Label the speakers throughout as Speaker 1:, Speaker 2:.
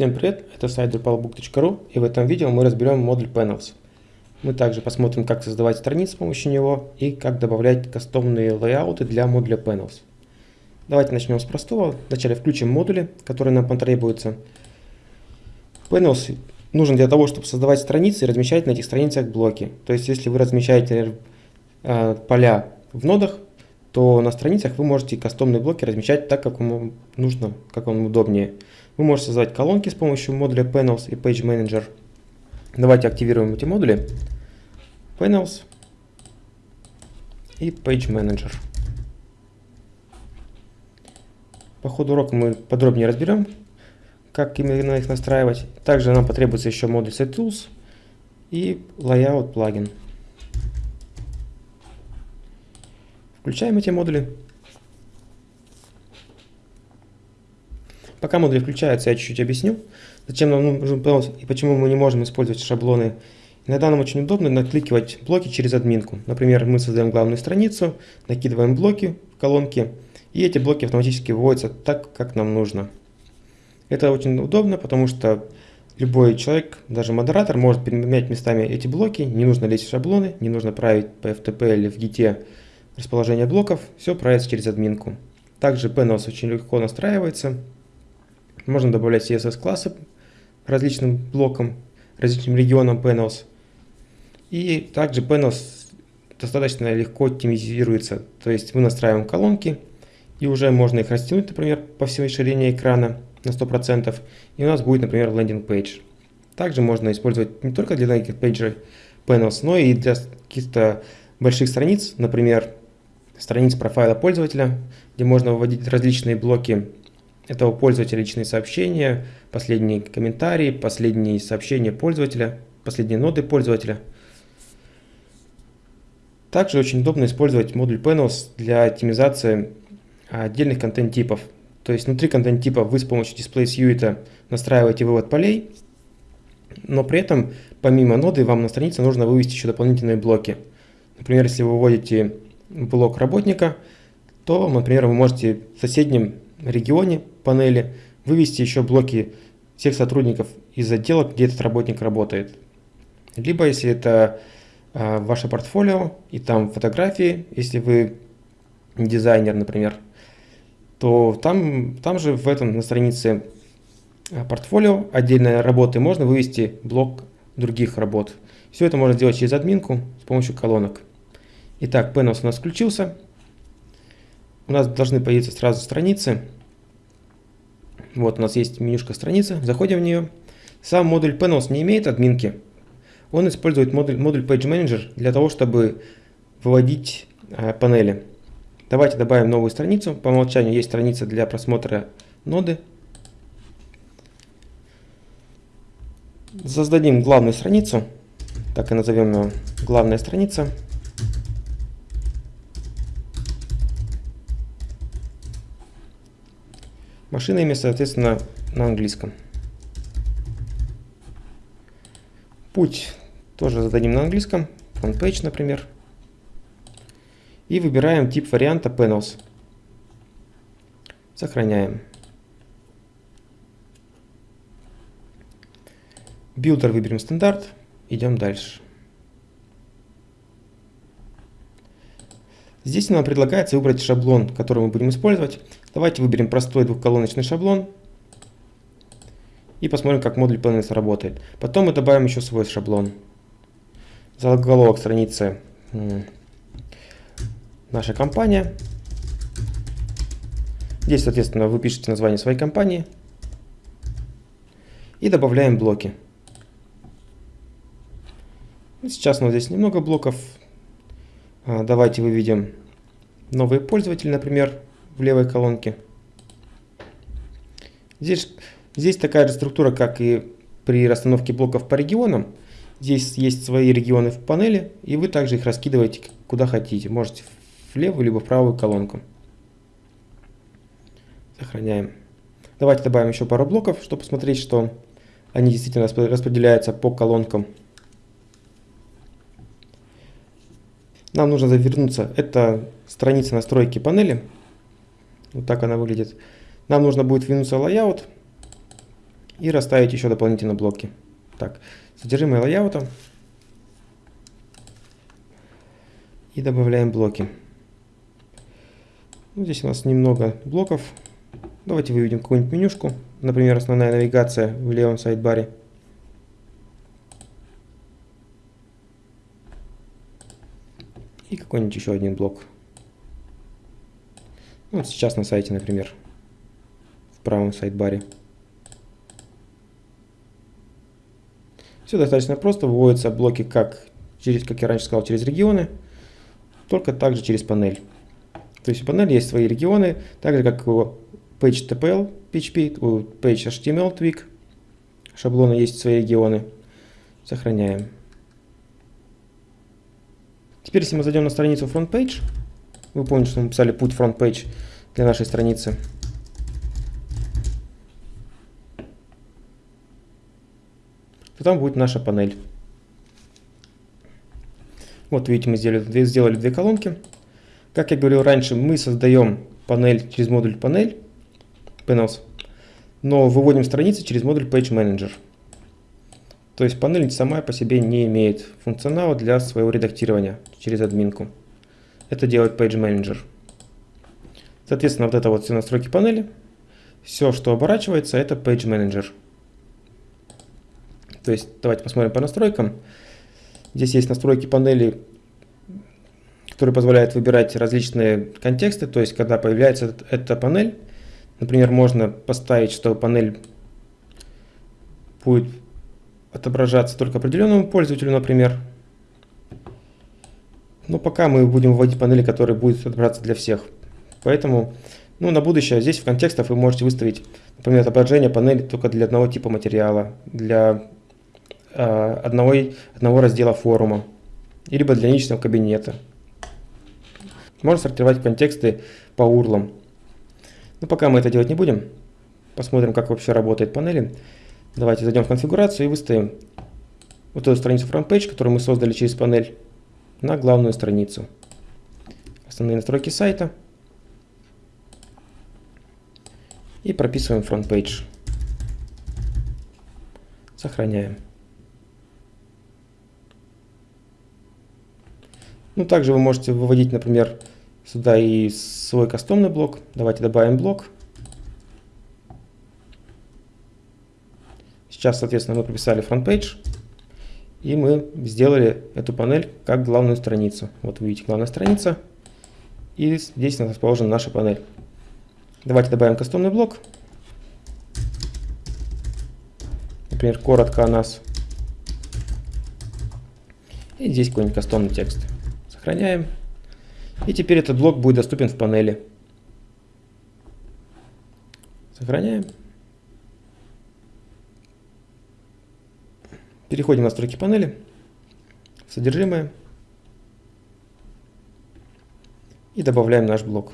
Speaker 1: Всем привет, это сайт drupalbook.ru и в этом видео мы разберем модуль Panels. Мы также посмотрим, как создавать страницы с помощью него и как добавлять кастомные лейауты для модуля Panels. Давайте начнем с простого. Вначале включим модули, которые нам потребуются. Panels нужен для того, чтобы создавать страницы и размещать на этих страницах блоки. То есть, если вы размещаете э, поля в нодах, то на страницах вы можете кастомные блоки размещать так, как вам нужно, как вам удобнее. Вы можете создать колонки с помощью модуля Panels и Page Manager. Давайте активируем эти модули. Panels и Page Manager. По ходу урока мы подробнее разберем, как именно их настраивать. Также нам потребуется еще модуль SetTools и Layout плагин. Включаем эти модули. Пока модули включаются, я чуть-чуть объясню, зачем нам нужен Panels и почему мы не можем использовать шаблоны. Иногда нам очень удобно накликивать блоки через админку. Например, мы создаем главную страницу, накидываем блоки в колонки, и эти блоки автоматически выводятся так, как нам нужно. Это очень удобно, потому что любой человек, даже модератор, может переменять местами эти блоки, не нужно лезть в шаблоны, не нужно править по FTP или в Git расположение блоков, все правится через админку. Также Panels очень легко настраивается. Можно добавлять CSS-классы различным блокам, различным регионам Panels. И также Panels достаточно легко оптимизируется. То есть мы настраиваем колонки, и уже можно их растянуть, например, по всей ширине экрана на 100%, и у нас будет, например, landing page. Также можно использовать не только для landing page ей Panels, но и для каких-то больших страниц, например, страниц профайла пользователя, где можно выводить различные блоки этого пользователя, личные сообщения, последние комментарии, последние сообщения пользователя, последние ноды пользователя. Также очень удобно использовать модуль Panels для оптимизации отдельных контент-типов. То есть внутри контент-типа вы с помощью Display Suite настраиваете вывод полей, но при этом помимо ноды вам на странице нужно вывести еще дополнительные блоки. Например, если вы выводите блок работника, то, например, вы можете в соседнем регионе панели вывести еще блоки всех сотрудников из отдела, где этот работник работает. Либо, если это э, ваше портфолио и там фотографии, если вы дизайнер, например, то там, там же в этом на странице а, портфолио отдельной работы можно вывести блок других работ. Все это можно сделать через админку с помощью колонок. Итак, Panels у нас включился. У нас должны появиться сразу страницы. Вот у нас есть менюшка страницы, заходим в нее. Сам модуль Panels не имеет админки. Он использует модуль, модуль Page Manager для того, чтобы выводить э, панели. Давайте добавим новую страницу. По умолчанию есть страница для просмотра ноды. Создадим главную страницу. Так и назовем ее главная страница. Машина имя, соответственно, на английском. Путь тоже зададим на английском. Frontpage, например. И выбираем тип варианта Panels. Сохраняем. Билдер выберем стандарт. Идем дальше. Здесь нам предлагается выбрать шаблон, который мы будем использовать. Давайте выберем простой двухколоночный шаблон. И посмотрим, как модуль Planets работает. Потом мы добавим еще свой шаблон. Заголовок страницы наша компания. Здесь, соответственно, вы пишете название своей компании. И добавляем блоки. Сейчас у нас здесь немного блоков. А, давайте выведем новые пользователи, например в левой колонке. Здесь, здесь такая же структура, как и при расстановке блоков по регионам. Здесь есть свои регионы в панели, и вы также их раскидываете куда хотите. Можете в левую либо в правую колонку. Сохраняем. Давайте добавим еще пару блоков, чтобы посмотреть, что они действительно распределяются по колонкам. Нам нужно завернуться. Это страница настройки панели. Вот так она выглядит. Нам нужно будет вернуться в layout. и расставить еще дополнительно блоки. Так, содержимое лайаута. И добавляем блоки. Ну, здесь у нас немного блоков. Давайте выведем какую-нибудь менюшку. Например, основная навигация в левом сайдбаре. И какой-нибудь еще один блок. Ну, вот сейчас на сайте, например, в правом сайдбаре. Все достаточно просто. Выводятся блоки, как, через, как я раньше сказал, через регионы, только также через панель. То есть у панели есть свои регионы, так же как у PageTPL PHP, у PageHTML Twig шаблона есть свои регионы. Сохраняем. Теперь, если мы зайдем на страницу FrontPage, вы помните, что мы писали путь FrontPage для нашей страницы. То там будет наша панель. Вот видите, мы сделали, сделали две колонки. Как я говорил раньше, мы создаем панель через модуль панель, panels, но выводим страницы через модуль Page Manager. То есть панель сама по себе не имеет функционала для своего редактирования через админку. Это делает Page Manager. Соответственно, вот это вот все настройки панели. Все, что оборачивается, это Page Manager. То есть давайте посмотрим по настройкам. Здесь есть настройки панели, которые позволяют выбирать различные контексты. То есть когда появляется эта панель, например, можно поставить, что панель будет отображаться только определенному пользователю, например. Но пока мы будем вводить панели, которые будут отображаться для всех. Поэтому ну, на будущее здесь в контекстах вы можете выставить, например, отображение панели только для одного типа материала, для э, одного, одного раздела форума, либо для личного кабинета. Можно сортировать контексты по урлам. Но пока мы это делать не будем. Посмотрим, как вообще работает панели. Давайте зайдем в конфигурацию и выставим вот эту страницу FrontPage, которую мы создали через панель, на главную страницу. Основные настройки сайта. И прописываем FrontPage. Сохраняем. Ну, также вы можете выводить, например, сюда и свой кастомный блок. Давайте добавим блок. Сейчас, соответственно, мы прописали front page, и мы сделали эту панель как главную страницу. Вот видите, главная страница, и здесь расположена наша панель. Давайте добавим кастомный блок. Например, коротко о нас. И здесь какой-нибудь кастомный текст. Сохраняем. И теперь этот блок будет доступен в панели. Сохраняем. Переходим в настройки панели, содержимое и добавляем наш блок.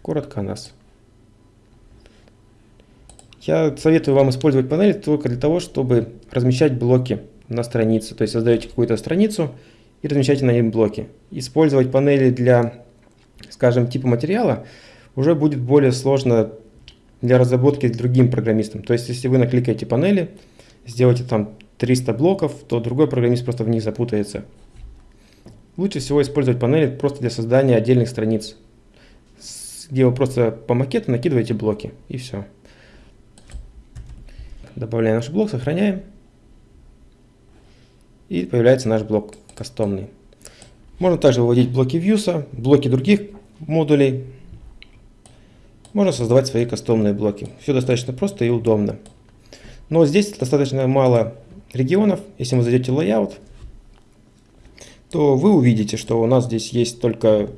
Speaker 1: Коротко о нас. Я советую вам использовать панель только для того, чтобы размещать блоки на странице. То есть создаете какую-то страницу и размещаете на ней блоки. Использовать панели для, скажем, типа материала уже будет более сложно для разработки другим программистам. То есть, если вы накликаете панели, сделаете там 300 блоков, то другой программист просто в них запутается. Лучше всего использовать панели просто для создания отдельных страниц, где вы просто по макету накидываете блоки, и все. Добавляем наш блок, сохраняем. И появляется наш блок кастомный. Можно также выводить блоки вьюса, блоки других модулей, можно создавать свои кастомные блоки. Все достаточно просто и удобно. Но здесь достаточно мало регионов. Если вы зайдете в Layout, то вы увидите, что у нас здесь есть только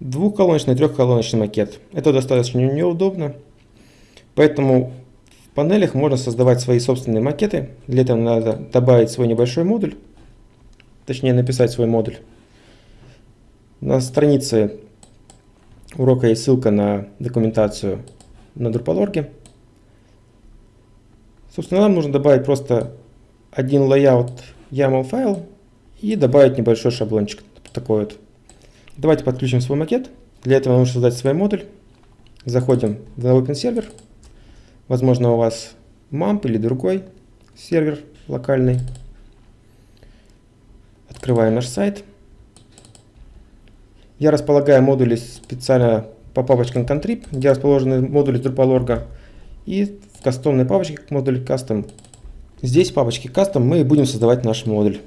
Speaker 1: двухколоночный и трехколоночный макет. Это достаточно неудобно. Поэтому в панелях можно создавать свои собственные макеты. Для этого надо добавить свой небольшой модуль. Точнее написать свой модуль. На странице урока есть ссылка на документацию на Drupal.org. Собственно, нам нужно добавить просто один layout YAML файл и добавить небольшой шаблончик такой вот. Давайте подключим свой макет. Для этого нужно создать свой модуль. Заходим в Open сервер, Возможно, у вас MAMP или другой сервер локальный. Открываем наш сайт. Я располагаю модули специально по папочкам Contrib, где расположены модули Drupal.org. И в кастомной папочке модуль Custom. Здесь в папочке Custom мы будем создавать наш модуль.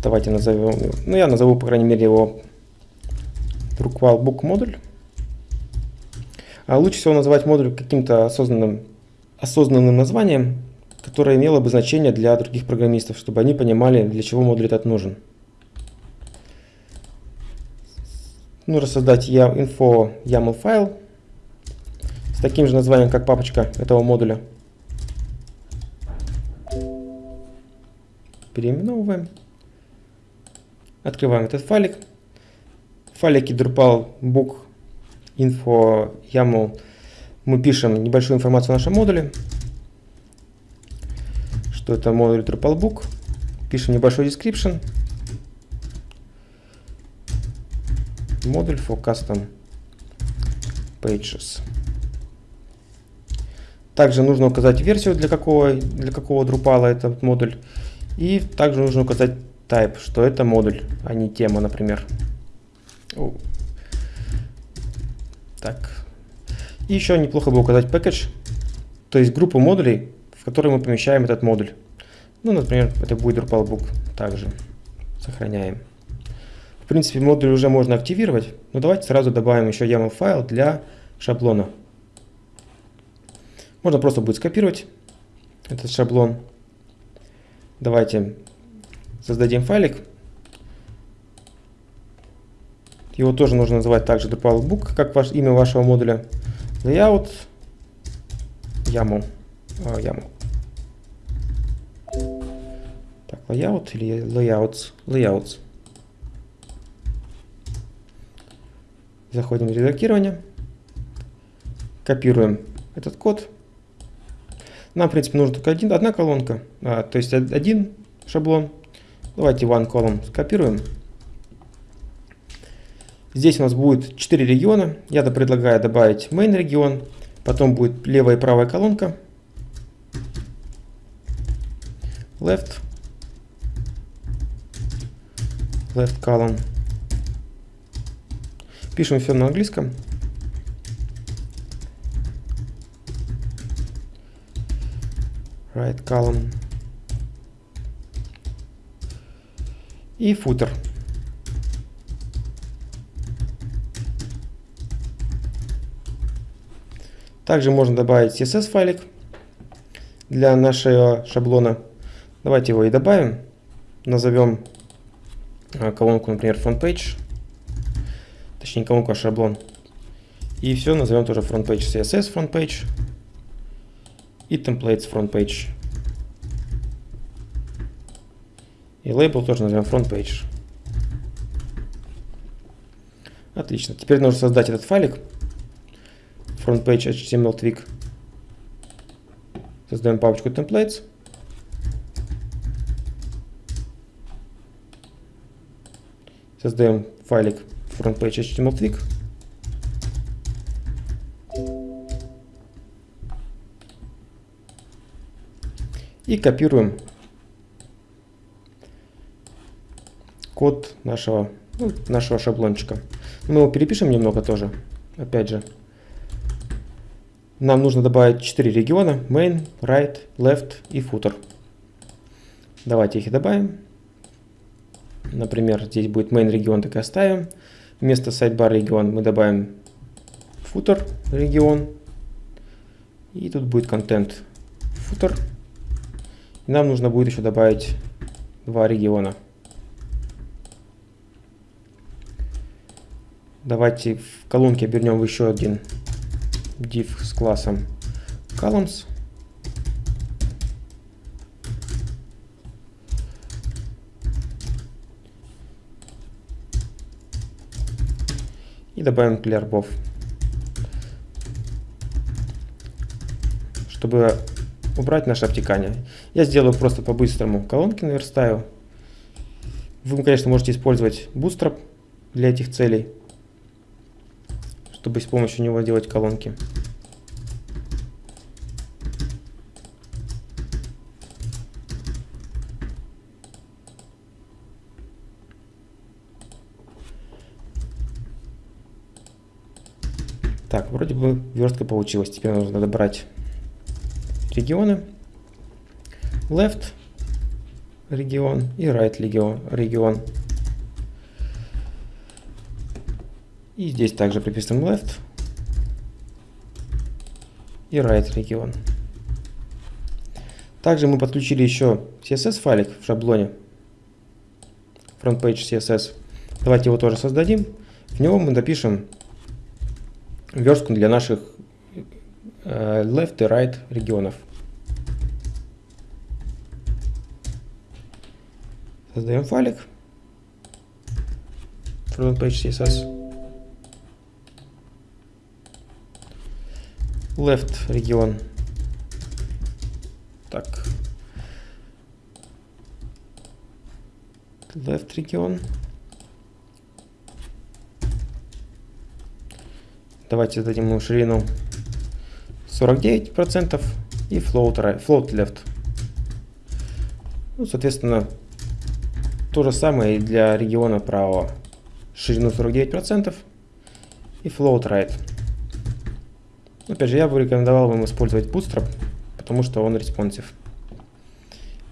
Speaker 1: Давайте назовем, ну я назову, по крайней мере, его Drupal Book модуль. А лучше всего называть модуль каким-то осознанным, осознанным названием, которое имело бы значение для других программистов, чтобы они понимали, для чего модуль этот нужен. Нужно создать info YAML файл с таким же названием, как папочка этого модуля. Переименовываем. Открываем этот файлик. В файлике Drupal book info YAML мы пишем небольшую информацию о нашем модуле. Что это модуль Drupal book. Пишем небольшой description. Модуль for custom pages. Также нужно указать версию, для какого, для какого Drupal этот модуль. И также нужно указать type, что это модуль, а не тема, например. Так. И еще неплохо бы указать package, то есть группу модулей, в которые мы помещаем этот модуль. Ну, например, это будет Drupal также. Сохраняем. В принципе, модуль уже можно активировать, но давайте сразу добавим еще YAML файл для шаблона. Можно просто будет скопировать этот шаблон. Давайте создадим файлик. Его тоже нужно называть также DrupalBook, как ваш, имя вашего модуля. Layout YAML. Uh, YAML. Так, layout или layouts? Layouts. Заходим в редактирование. Копируем этот код. Нам, в принципе, нужна только один, одна колонка, а, то есть один шаблон. Давайте one column скопируем. Здесь у нас будет 4 региона. Я предлагаю добавить main регион. Потом будет левая и правая колонка. Left. Left column. Пишем все на английском. Right column. и футер. Также можно добавить CSS файлик для нашего шаблона. Давайте его и добавим. Назовем а, колонку, например, frontpage. Точнее, колонку, а шаблон. И все, назовем тоже frontpage CSS frontpage и templates frontpage. И лейбл тоже назовем front page. Отлично. Теперь нужно создать этот файлик. Front page HTML twig. Создаем папочку templates. Создаем файлик front HTML twig. И копируем код нашего, ну, нашего шаблончика. Мы его перепишем немного тоже, опять же. Нам нужно добавить 4 региона, main, right, left и footer. Давайте их и добавим. Например, здесь будет main регион, так и оставим. Вместо sidebar регион мы добавим footer регион. И тут будет контент footer. И нам нужно будет еще добавить два региона. Давайте в колонке обернем еще один div с классом columns. И добавим clearbov. Чтобы убрать наше обтекание. Я сделаю просто по-быстрому колонки наверстаю. Вы, конечно, можете использовать Bootstrap для этих целей чтобы с помощью него делать колонки. Так, вроде бы верстка получилась. Теперь нужно добрать регионы. Left регион и right регион. И здесь также приписываем left и right регион. Также мы подключили еще CSS файлик в шаблоне. FrontPage CSS. Давайте его тоже создадим. В него мы допишем верстку для наших э, left и right регионов. Создаем файлик. FrontPage CSS. left регион. Так. Left регион. Давайте дадим ему ширину 49% и float, right, float left. Ну, соответственно, то же самое и для региона правого. Ширину 49% и float right. Опять же, я бы рекомендовал вам использовать Bootstrap, потому что он responsive.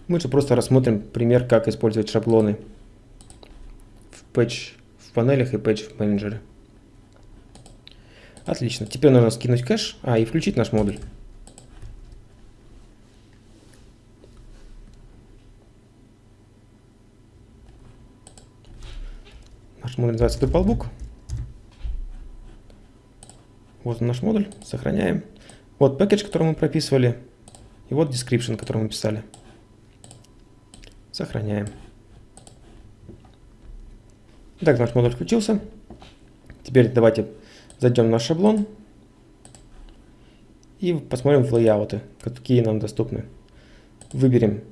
Speaker 1: Мы же просто рассмотрим пример, как использовать шаблоны в патч в панелях и патч в менеджере. Отлично. Теперь нужно скинуть кэш, а и включить наш модуль. Наш модуль называется Drupalbook. Вот наш модуль, сохраняем. Вот package, который мы прописывали, и вот description, который мы писали. Сохраняем. Так, наш модуль включился. Теперь давайте зайдем в наш шаблон и посмотрим в лейауты, какие нам доступны. Выберем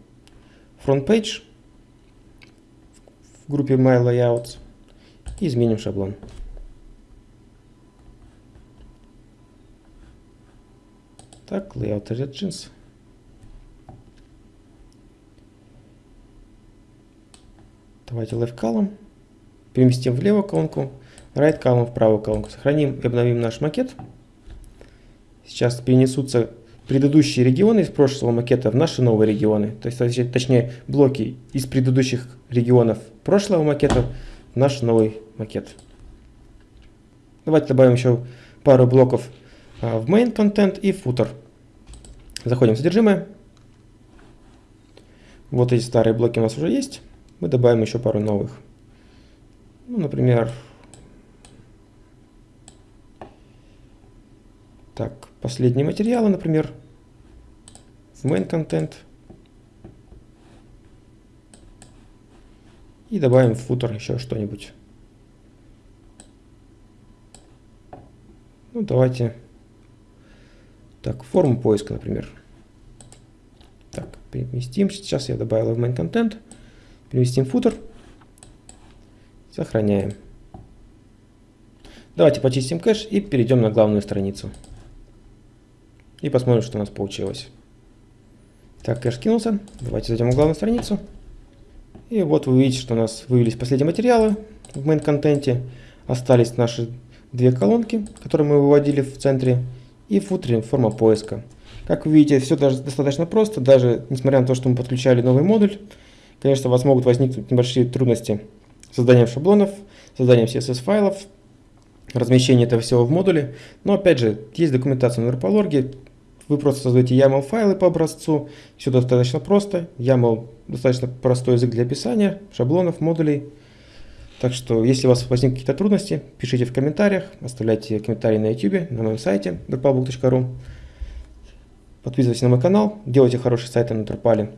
Speaker 1: Front Page в группе My Layouts и изменим шаблон. Так, layout origins. Давайте left column. Переместим левую колонку, right column в правую колонку. Сохраним и обновим наш макет. Сейчас перенесутся предыдущие регионы из прошлого макета в наши новые регионы. То есть, точнее, блоки из предыдущих регионов прошлого макета в наш новый макет. Давайте добавим еще пару блоков а, в main content и footer. Заходим в содержимое. Вот эти старые блоки у нас уже есть. Мы добавим еще пару новых. Ну, например, так, последние материалы, например, в main content. И добавим в footer еще что-нибудь. Ну, давайте так, форму поиска, например. Так, переместим. Сейчас я добавил в main content. Переместим футер. Сохраняем. Давайте почистим кэш и перейдем на главную страницу. И посмотрим, что у нас получилось. Так, кэш кинулся. Давайте зайдем на главную страницу. И вот вы видите, что у нас вывелись последние материалы в main контенте. Остались наши две колонки, которые мы выводили в центре и в футере форма поиска. Как вы видите, все даже достаточно просто, даже несмотря на то, что мы подключали новый модуль. Конечно, у вас могут возникнуть небольшие трудности с созданием шаблонов, созданием CSS файлов, размещение этого всего в модуле. Но опять же, есть документация на Drupal.org, вы просто создаете YAML файлы по образцу, все достаточно просто. YAML достаточно простой язык для описания шаблонов, модулей. Так что, если у вас возникнут какие-то трудности, пишите в комментариях, оставляйте комментарии на YouTube, на моем сайте drupalbook.ru. Подписывайтесь на мой канал, делайте хорошие сайты на Drupal.